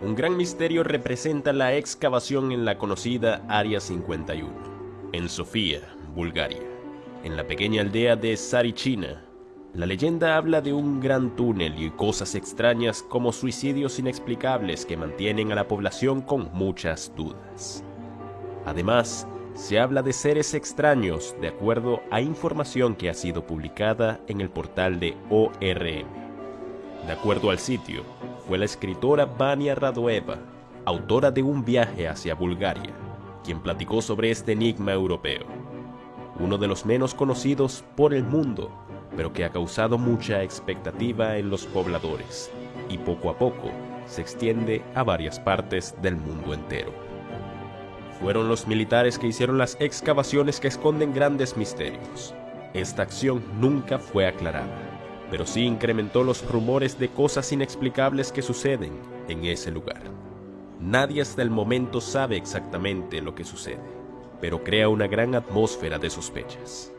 Un gran misterio representa la excavación en la conocida Área 51, en Sofía, Bulgaria, en la pequeña aldea de Sarichina. La leyenda habla de un gran túnel y cosas extrañas como suicidios inexplicables que mantienen a la población con muchas dudas. Además, se habla de seres extraños de acuerdo a información que ha sido publicada en el portal de ORM. De acuerdo al sitio, fue la escritora Vania Radoeva, autora de Un viaje hacia Bulgaria, quien platicó sobre este enigma europeo, uno de los menos conocidos por el mundo, pero que ha causado mucha expectativa en los pobladores, y poco a poco se extiende a varias partes del mundo entero. Fueron los militares que hicieron las excavaciones que esconden grandes misterios. Esta acción nunca fue aclarada pero sí incrementó los rumores de cosas inexplicables que suceden en ese lugar. Nadie hasta el momento sabe exactamente lo que sucede, pero crea una gran atmósfera de sospechas.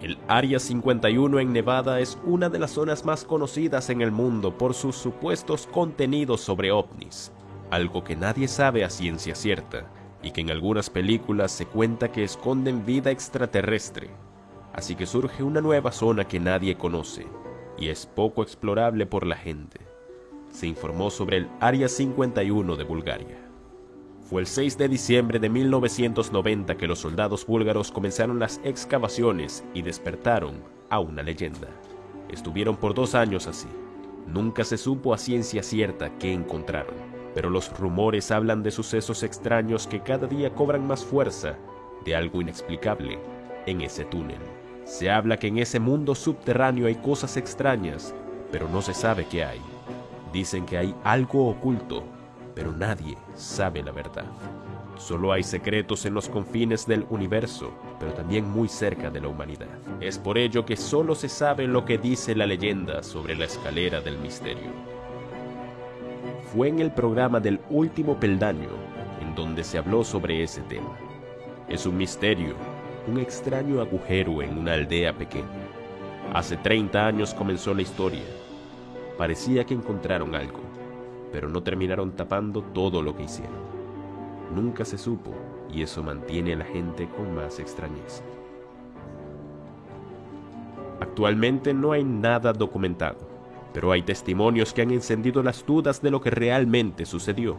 El Área 51 en Nevada es una de las zonas más conocidas en el mundo por sus supuestos contenidos sobre ovnis, algo que nadie sabe a ciencia cierta y que en algunas películas se cuenta que esconden vida extraterrestre así que surge una nueva zona que nadie conoce y es poco explorable por la gente. Se informó sobre el Área 51 de Bulgaria. Fue el 6 de diciembre de 1990 que los soldados búlgaros comenzaron las excavaciones y despertaron a una leyenda. Estuvieron por dos años así. Nunca se supo a ciencia cierta qué encontraron, pero los rumores hablan de sucesos extraños que cada día cobran más fuerza, de algo inexplicable en ese túnel. Se habla que en ese mundo subterráneo hay cosas extrañas, pero no se sabe qué hay. Dicen que hay algo oculto, pero nadie sabe la verdad. Solo hay secretos en los confines del universo, pero también muy cerca de la humanidad. Es por ello que solo se sabe lo que dice la leyenda sobre la escalera del misterio. Fue en el programa del último peldaño en donde se habló sobre ese tema. Es un misterio un extraño agujero en una aldea pequeña. Hace 30 años comenzó la historia. Parecía que encontraron algo, pero no terminaron tapando todo lo que hicieron. Nunca se supo y eso mantiene a la gente con más extrañeza. Actualmente no hay nada documentado, pero hay testimonios que han encendido las dudas de lo que realmente sucedió.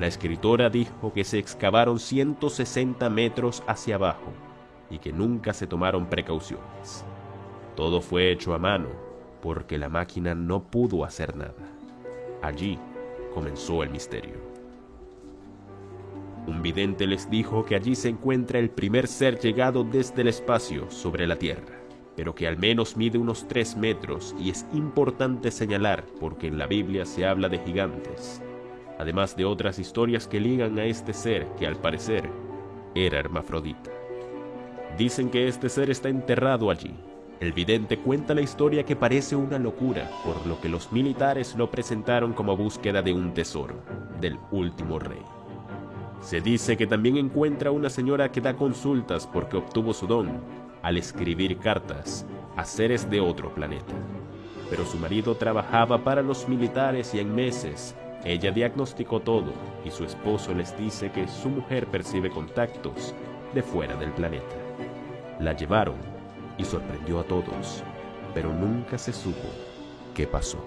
La escritora dijo que se excavaron 160 metros hacia abajo y que nunca se tomaron precauciones. Todo fue hecho a mano porque la máquina no pudo hacer nada. Allí comenzó el misterio. Un vidente les dijo que allí se encuentra el primer ser llegado desde el espacio sobre la Tierra, pero que al menos mide unos 3 metros y es importante señalar porque en la Biblia se habla de gigantes, además de otras historias que ligan a este ser que al parecer era hermafrodita. Dicen que este ser está enterrado allí. El vidente cuenta la historia que parece una locura, por lo que los militares lo presentaron como búsqueda de un tesoro, del último rey. Se dice que también encuentra una señora que da consultas porque obtuvo su don al escribir cartas a seres de otro planeta. Pero su marido trabajaba para los militares y en meses ella diagnosticó todo y su esposo les dice que su mujer percibe contactos de fuera del planeta. La llevaron y sorprendió a todos, pero nunca se supo qué pasó.